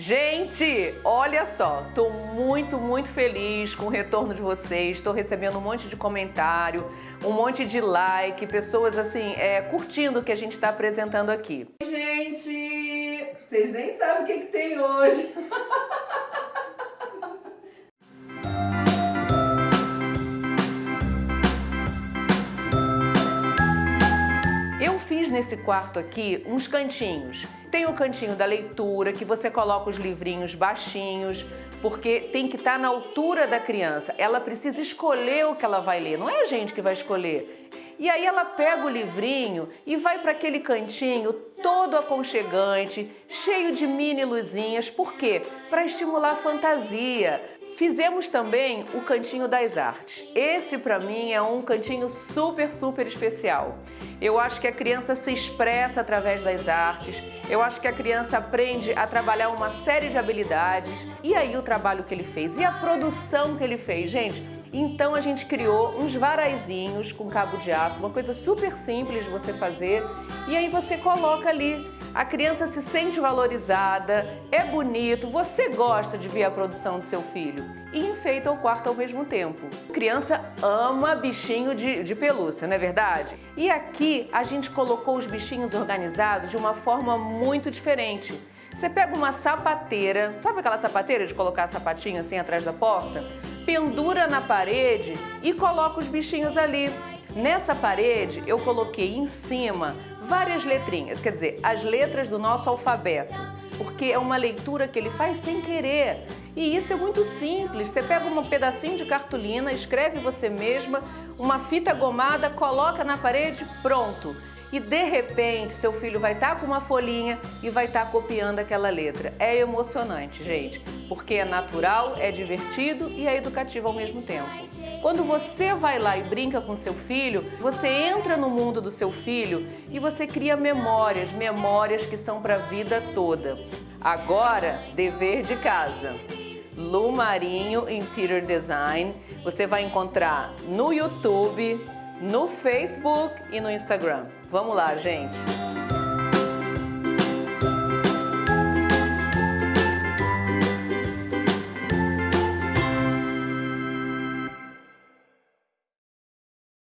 Gente, olha só, tô muito, muito feliz com o retorno de vocês. Estou recebendo um monte de comentário, um monte de like, pessoas assim, é, curtindo o que a gente está apresentando aqui. Gente, vocês nem sabem o que, que tem hoje. Eu fiz nesse quarto aqui uns cantinhos. Tem o cantinho da leitura, que você coloca os livrinhos baixinhos, porque tem que estar tá na altura da criança. Ela precisa escolher o que ela vai ler, não é a gente que vai escolher. E aí ela pega o livrinho e vai para aquele cantinho todo aconchegante, cheio de mini luzinhas. Por quê? Para estimular a fantasia, Fizemos também o Cantinho das Artes. Esse para mim é um cantinho super, super especial. Eu acho que a criança se expressa através das artes, eu acho que a criança aprende a trabalhar uma série de habilidades. E aí o trabalho que ele fez e a produção que ele fez, gente, então a gente criou uns varaizinhos com cabo de aço, uma coisa super simples de você fazer. E aí você coloca ali a criança se sente valorizada, é bonito, você gosta de ver a produção do seu filho e enfeita o quarto ao mesmo tempo. A criança ama bichinho de, de pelúcia, não é verdade? E aqui a gente colocou os bichinhos organizados de uma forma muito diferente. Você pega uma sapateira, sabe aquela sapateira de colocar sapatinho assim atrás da porta? Pendura na parede e coloca os bichinhos ali. Nessa parede eu coloquei em cima várias letrinhas, quer dizer, as letras do nosso alfabeto, porque é uma leitura que ele faz sem querer. E isso é muito simples, você pega um pedacinho de cartolina, escreve você mesma, uma fita gomada, coloca na parede, pronto e de repente seu filho vai estar tá com uma folhinha e vai estar tá copiando aquela letra. É emocionante, gente, porque é natural, é divertido e é educativo ao mesmo tempo. Quando você vai lá e brinca com seu filho, você entra no mundo do seu filho e você cria memórias, memórias que são para a vida toda. Agora, dever de casa. Lu Marinho Interior Design. Você vai encontrar no YouTube, no Facebook e no Instagram. Vamos lá, gente!